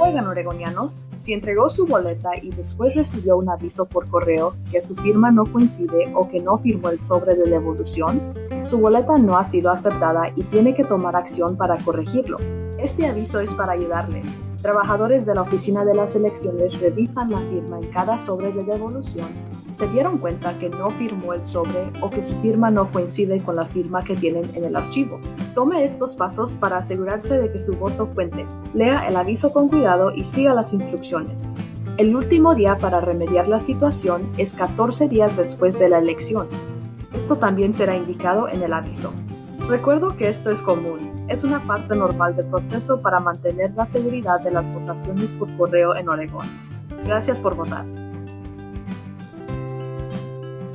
Oigan, oregonianos, si entregó su boleta y después recibió un aviso por correo que su firma no coincide o que no firmó el sobre de devolución, su boleta no ha sido aceptada y tiene que tomar acción para corregirlo. Este aviso es para ayudarle. Trabajadores de la oficina de las elecciones revisan la firma en cada sobre de devolución. Se dieron cuenta que no firmó el sobre o que su firma no coincide con la firma que tienen en el archivo. Tome estos pasos para asegurarse de que su voto cuente. Lea el aviso con cuidado y siga las instrucciones. El último día para remediar la situación es 14 días después de la elección. Esto también será indicado en el aviso. Recuerdo que esto es común, es una parte normal del proceso para mantener la seguridad de las votaciones por correo en Oregón. Gracias por votar.